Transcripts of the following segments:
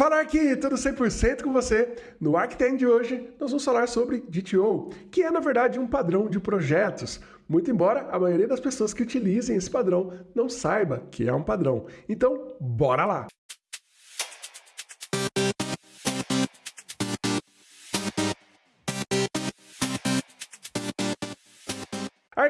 Fala aqui, tudo 100% com você. No Arctem de hoje, nós vamos falar sobre DTO, que é na verdade um padrão de projetos. Muito embora a maioria das pessoas que utilizem esse padrão não saiba que é um padrão. Então, bora lá!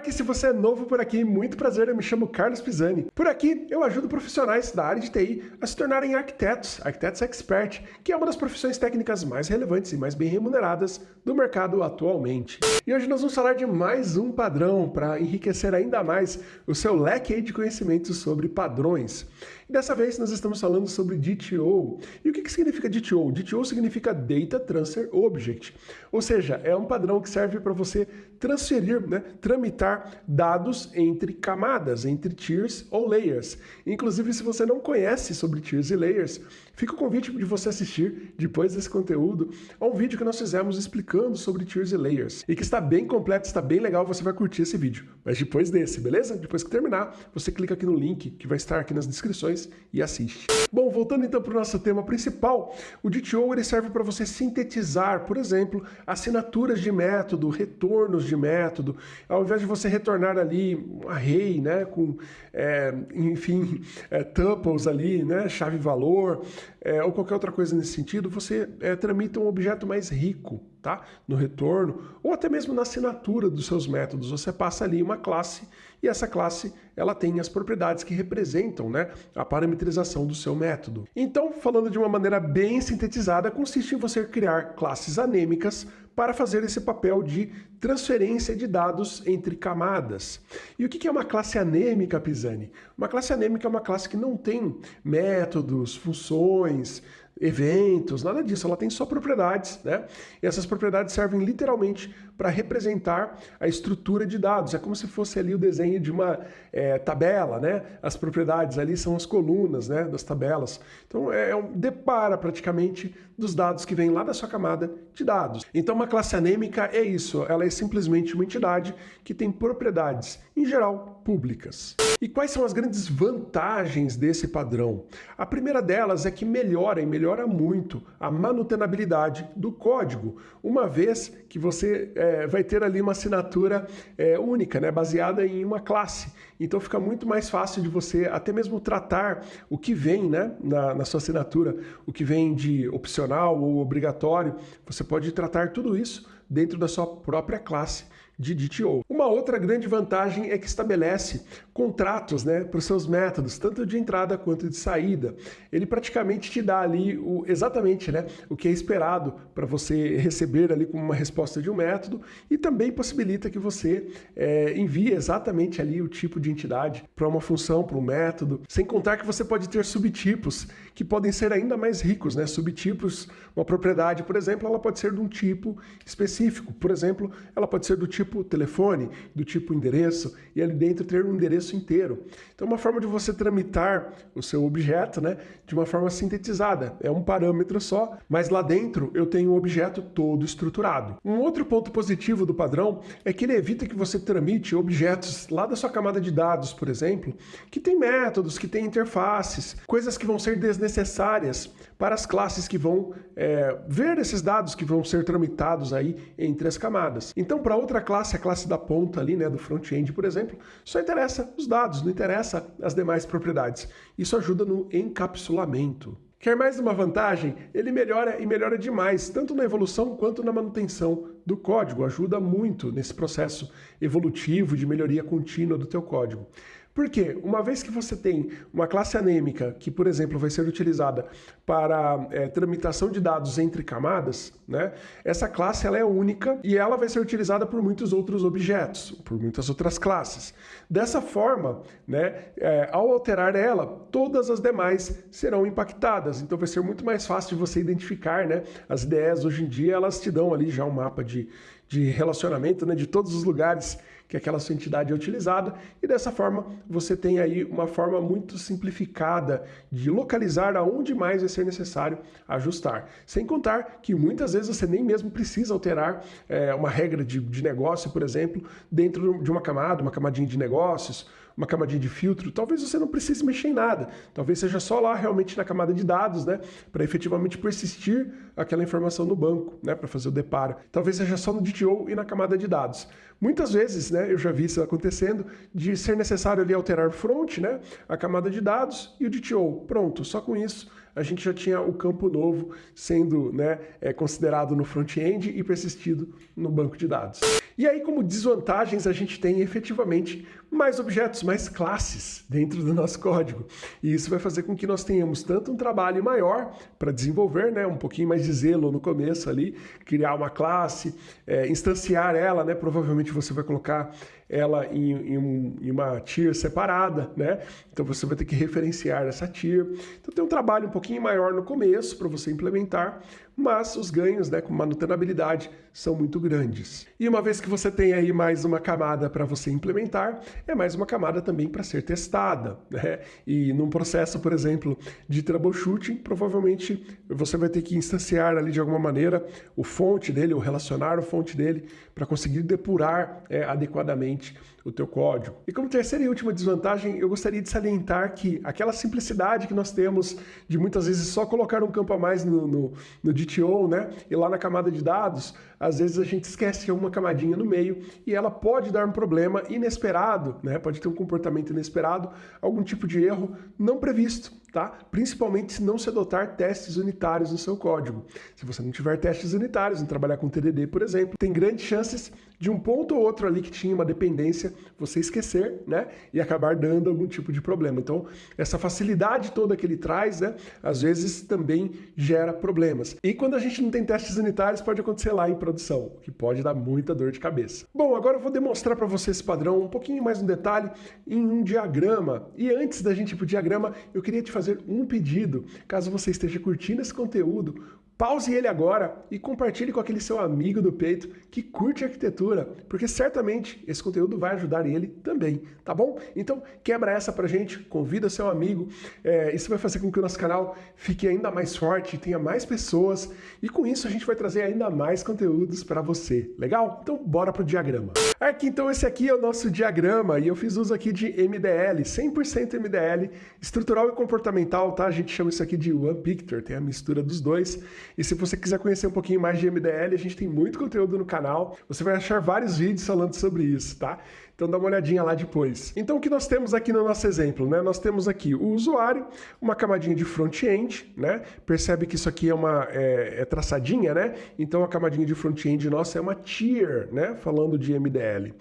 Arque, se você é novo por aqui, muito prazer, eu me chamo Carlos Pisani. Por aqui, eu ajudo profissionais da área de TI a se tornarem arquitetos, arquitetos expert, que é uma das profissões técnicas mais relevantes e mais bem remuneradas do mercado atualmente. E hoje nós vamos falar de mais um padrão para enriquecer ainda mais o seu leque de conhecimentos sobre padrões. E dessa vez nós estamos falando sobre DTO. E o que, que significa DTO? DTO significa Data Transfer Object, ou seja, é um padrão que serve para você transferir, né, tramitar dados entre camadas, entre tiers ou layers. Inclusive, se você não conhece sobre tiers e layers, fica o convite de você assistir, depois desse conteúdo, a um vídeo que nós fizemos explicando sobre tiers e layers. E que está bem completo, está bem legal, você vai curtir esse vídeo. Mas depois desse, beleza? Depois que terminar, você clica aqui no link que vai estar aqui nas descrições e assiste. Bom, voltando então para o nosso tema principal, o DTO ele serve para você sintetizar, por exemplo, assinaturas de método, retornos de método, ao invés de você retornar ali um array, né, com, é, enfim, é, tuples ali, né, chave-valor, é, ou qualquer outra coisa nesse sentido, você é, tramita um objeto mais rico, tá? No retorno, ou até mesmo na assinatura dos seus métodos. Você passa ali uma classe e essa classe ela tem as propriedades que representam né, a parametrização do seu método. Então, falando de uma maneira bem sintetizada, consiste em você criar classes anêmicas para fazer esse papel de transferência de dados entre camadas. E o que é uma classe anêmica, Pisani? Uma classe anêmica é uma classe que não tem métodos, funções, eventos, nada disso. Ela tem só propriedades, né? E essas propriedades servem literalmente para representar a estrutura de dados. É como se fosse ali o desenho de uma é, tabela, né? As propriedades ali são as colunas, né? Das tabelas. Então é, é um depara praticamente dos dados que vêm lá da sua camada de dados. Então uma classe anêmica é isso. Ela é simplesmente uma entidade que tem propriedades, em geral, públicas. E quais são as grandes vantagens desse padrão? A primeira delas é que melhora e melhora muito a manutenabilidade do código, uma vez que você é, vai ter ali uma assinatura é, única, né, baseada em uma classe. Então fica muito mais fácil de você até mesmo tratar o que vem né, na, na sua assinatura, o que vem de opcional ou obrigatório. Você pode tratar tudo isso dentro da sua própria classe de DTO. Uma outra grande vantagem é que estabelece contratos né, para os seus métodos, tanto de entrada quanto de saída. Ele praticamente te dá ali o, exatamente né, o que é esperado para você receber ali como uma resposta de um método e também possibilita que você é, envie exatamente ali o tipo de entidade para uma função, para um método, sem contar que você pode ter subtipos que podem ser ainda mais ricos, né? Subtipos, uma propriedade, por exemplo, ela pode ser de um tipo específico. Por exemplo, ela pode ser do tipo tipo telefone, do tipo endereço, e ali dentro ter um endereço inteiro. Então, uma forma de você tramitar o seu objeto né, de uma forma sintetizada. É um parâmetro só, mas lá dentro eu tenho o objeto todo estruturado. Um outro ponto positivo do padrão é que ele evita que você tramite objetos lá da sua camada de dados, por exemplo, que tem métodos, que tem interfaces, coisas que vão ser desnecessárias para as classes que vão é, ver esses dados que vão ser tramitados aí entre as camadas. Então, para outra classe, classe, a classe da ponta ali, né, do front-end, por exemplo, só interessa os dados, não interessa as demais propriedades. Isso ajuda no encapsulamento. Quer mais uma vantagem? Ele melhora e melhora demais, tanto na evolução quanto na manutenção do código. Ajuda muito nesse processo evolutivo de melhoria contínua do teu código. Porque uma vez que você tem uma classe anêmica que, por exemplo, vai ser utilizada para é, tramitação de dados entre camadas, né, essa classe ela é única e ela vai ser utilizada por muitos outros objetos, por muitas outras classes. Dessa forma, né, é, ao alterar ela, todas as demais serão impactadas. Então vai ser muito mais fácil de você identificar. Né? As ideias hoje em dia elas te dão ali já um mapa de, de relacionamento né, de todos os lugares que aquela sua entidade é utilizada, e dessa forma você tem aí uma forma muito simplificada de localizar aonde mais vai ser necessário ajustar. Sem contar que muitas vezes você nem mesmo precisa alterar é, uma regra de, de negócio, por exemplo, dentro de uma camada, uma camadinha de negócios, uma camadinha de filtro, talvez você não precise mexer em nada. Talvez seja só lá realmente na camada de dados, né? Para efetivamente persistir aquela informação no banco, né? Para fazer o deparo. Talvez seja só no DTO e na camada de dados. Muitas vezes, né, eu já vi isso acontecendo, de ser necessário ali alterar o front, né, a camada de dados e o DTO. Pronto, só com isso a gente já tinha o campo novo sendo né, é, considerado no front-end e persistido no banco de dados. E aí, como desvantagens, a gente tem efetivamente mais objetos, mais classes dentro do nosso código. E isso vai fazer com que nós tenhamos tanto um trabalho maior para desenvolver, né, um pouquinho mais de zelo no começo ali, criar uma classe, é, instanciar ela, né, provavelmente você vai colocar ela em, em, em, uma tier separada, né? Então você vai ter que referenciar essa tier. Então tem um trabalho um pouquinho maior no começo para você implementar, mas os ganhos né, com manutenabilidade são muito grandes. E uma vez que você tem aí mais uma camada para você implementar, é mais uma camada também para ser testada. Né? E num processo, por exemplo, de troubleshooting, provavelmente você vai ter que instanciar ali de alguma maneira o fonte dele, ou relacionar o fonte dele, para conseguir depurar é, adequadamente o teu código. E como terceira e última desvantagem, eu gostaria de salientar que aquela simplicidade que nós temos de muitas vezes só colocar um campo a mais no, no, no DTO, né? E lá na camada de dados, às vezes a gente esquece uma camadinha no meio e ela pode dar um problema inesperado, né? Pode ter um comportamento inesperado, algum tipo de erro não previsto tá? Principalmente se não se adotar testes unitários no seu código. Se você não tiver testes unitários, em trabalhar com TDD, por exemplo, tem grandes chances de um ponto ou outro ali que tinha uma dependência você esquecer, né? E acabar dando algum tipo de problema. Então, essa facilidade toda que ele traz, né? Às vezes também gera problemas. E quando a gente não tem testes unitários, pode acontecer lá em produção, que pode dar muita dor de cabeça. Bom, agora eu vou demonstrar para você esse padrão um pouquinho mais no detalhe em um diagrama. E antes da gente ir para o diagrama, eu queria te fazer fazer um pedido. Caso você esteja curtindo esse conteúdo, Pause ele agora e compartilhe com aquele seu amigo do peito que curte arquitetura, porque certamente esse conteúdo vai ajudar ele também, tá bom? Então quebra essa pra gente, convida seu amigo, é, isso vai fazer com que o nosso canal fique ainda mais forte, tenha mais pessoas e com isso a gente vai trazer ainda mais conteúdos para você, legal? Então bora pro diagrama. Aqui então esse aqui é o nosso diagrama e eu fiz uso aqui de MDL, 100% MDL, estrutural e comportamental, tá? A gente chama isso aqui de One Picture, tem a mistura dos dois. E se você quiser conhecer um pouquinho mais de MDL, a gente tem muito conteúdo no canal. Você vai achar vários vídeos falando sobre isso, tá? Então dá uma olhadinha lá depois. Então o que nós temos aqui no nosso exemplo, né? Nós temos aqui o usuário, uma camadinha de front-end, né? Percebe que isso aqui é uma é, é traçadinha, né? Então a camadinha de front-end nossa é uma tier, né? Falando de MDL.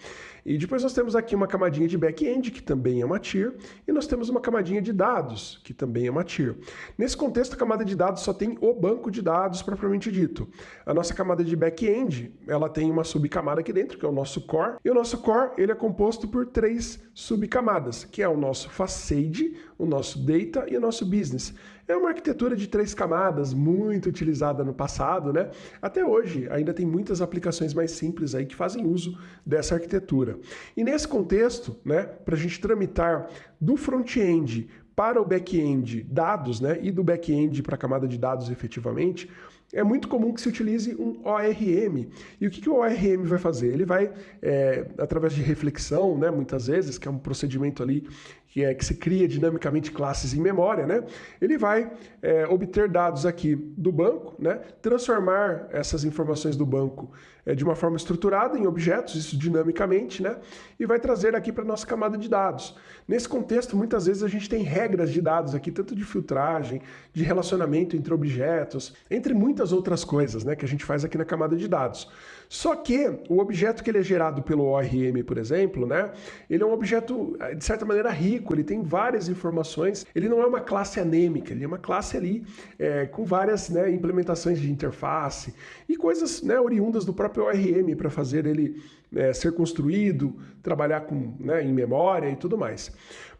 E depois nós temos aqui uma camadinha de back-end, que também é uma tier, e nós temos uma camadinha de dados, que também é uma tier. Nesse contexto, a camada de dados só tem o banco de dados propriamente dito. A nossa camada de back-end, ela tem uma subcamada aqui dentro, que é o nosso core, e o nosso core ele é composto por três subcamadas, que é o nosso facade, o nosso data e o nosso business. É uma arquitetura de três camadas, muito utilizada no passado, né? Até hoje, ainda tem muitas aplicações mais simples aí que fazem uso dessa arquitetura. E nesse contexto, né, para a gente tramitar do front-end para o back-end dados, né, e do back-end para a camada de dados efetivamente, é muito comum que se utilize um ORM. E o que, que o ORM vai fazer? Ele vai, é, através de reflexão, né, muitas vezes, que é um procedimento ali que é que se cria dinamicamente classes em memória, né? Ele vai é, obter dados aqui do banco, né? Transformar essas informações do banco é, de uma forma estruturada em objetos, isso dinamicamente, né? E vai trazer aqui para nossa camada de dados. Nesse contexto, muitas vezes a gente tem regras de dados aqui, tanto de filtragem, de relacionamento entre objetos, entre muitas outras coisas, né? Que a gente faz aqui na camada de dados. Só que o objeto que ele é gerado pelo ORM, por exemplo, né? Ele é um objeto de certa maneira rico rico, ele tem várias informações, ele não é uma classe anêmica, ele é uma classe ali é, com várias né, implementações de interface e coisas né, oriundas do próprio ORM para fazer ele é, ser construído, trabalhar com, né, em memória e tudo mais.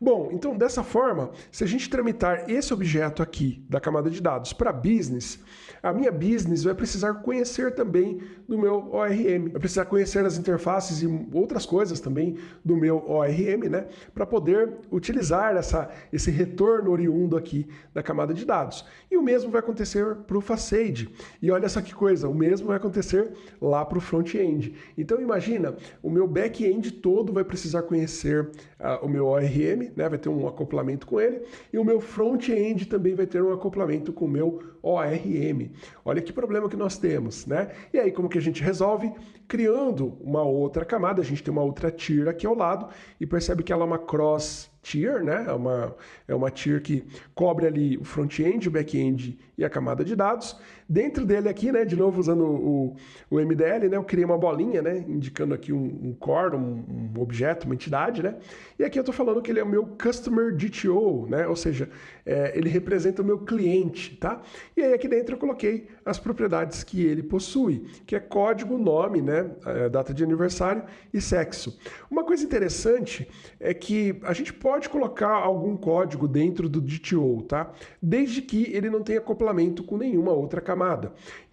Bom, então dessa forma, se a gente tramitar esse objeto aqui da camada de dados para business, a minha business vai precisar conhecer também do meu ORM, vai precisar conhecer as interfaces e outras coisas também do meu ORM, né, para poder utilizar essa, esse retorno oriundo aqui da camada de dados. E o mesmo vai acontecer para o facade. E olha só que coisa, o mesmo vai acontecer lá para o front-end. Então imagine o meu back-end todo vai precisar conhecer uh, o meu ORM, né? vai ter um acoplamento com ele, e o meu front-end também vai ter um acoplamento com o meu ORM. Olha que problema que nós temos, né? E aí como que a gente resolve? Criando uma outra camada, a gente tem uma outra tier aqui ao lado, e percebe que ela é uma cross tier, né? É uma, é uma tier que cobre ali o front-end, o back-end e a camada de dados. Dentro dele aqui, né, de novo usando o, o MDL, né, eu criei uma bolinha, né, indicando aqui um, um core, um, um, objeto, uma entidade, né, e aqui eu estou falando que ele é o meu Customer DTO, né, ou seja, é, ele representa o meu cliente, tá? E aí aqui dentro eu coloquei as propriedades que ele possui, que é código, nome, né, é, data de aniversário e sexo. Uma coisa interessante é que a gente pode colocar algum código dentro do DTO, tá? Desde que ele não tenha acoplamento com nenhuma outra camada.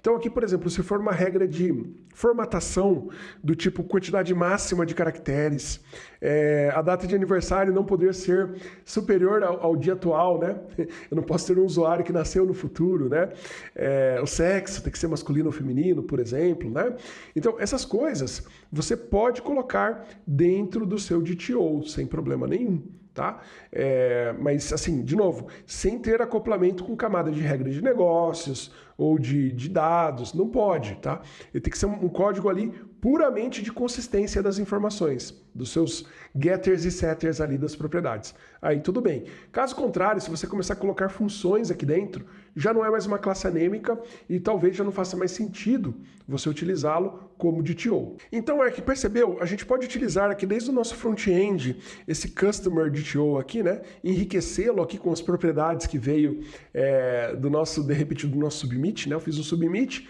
Então aqui, por exemplo, se for uma regra de formatação do tipo quantidade máxima de caracteres, é, a data de aniversário não poder ser superior ao, ao, dia atual, né? Eu não posso ter um usuário que nasceu no futuro, né? É, o sexo tem que ser masculino ou feminino, por exemplo, né? Então essas coisas você pode colocar dentro do seu DTO sem problema nenhum tá? É, mas, assim, de novo, sem ter acoplamento com camada de regra de negócios ou de, de dados, não pode, tá? Ele tem que ser um, código ali puramente de consistência das informações, dos seus getters e setters ali das propriedades. Aí tudo bem. Caso contrário, se você começar a colocar funções aqui dentro, já não é mais uma classe anêmica e talvez já não faça mais sentido você utilizá-lo como DTO. Então, que percebeu? A gente pode utilizar aqui desde o nosso front-end esse Customer DTO aqui, né? Enriquecê-lo aqui com as propriedades que veio é, do nosso, de repente, do nosso submit, né? Eu fiz um submit,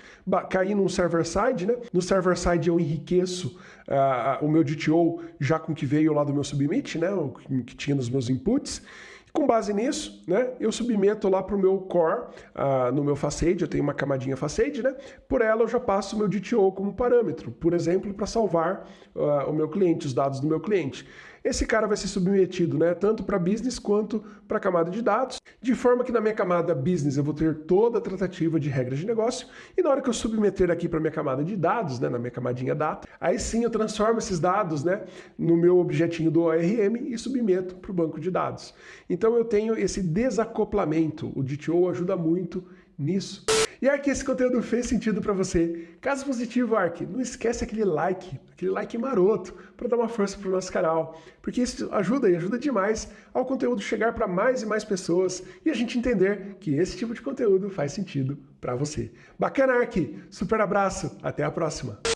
caí no server-side, né? No server-side eu enriqueço uh, o meu DTO já com o que veio lá do meu submit, né? O que tinha nos meus inputs. Com base nisso, né, eu submeto lá para o meu core, uh, no meu facade, eu tenho uma camadinha facade, né? Por ela eu já passo o meu DTO como parâmetro, por exemplo, para salvar uh, o meu cliente, os dados do meu cliente esse cara vai ser submetido né, tanto para business quanto para a camada de dados, de forma que na minha camada business eu vou ter toda a tratativa de regras de negócio, e na hora que eu submeter aqui para minha camada de dados, né, na minha camadinha data, aí sim eu transformo esses dados né, no meu objetinho do ORM e submeto para o banco de dados. Então eu tenho esse desacoplamento, o DTO ajuda muito nisso. E Ark, esse conteúdo fez sentido para você? Caso positivo, Ark, não esquece aquele like, aquele like maroto, para dar uma força para o nosso canal, porque isso ajuda e ajuda demais ao conteúdo chegar para mais e mais pessoas e a gente entender que esse tipo de conteúdo faz sentido para você. Bacana, Ark! Super abraço, até a próxima!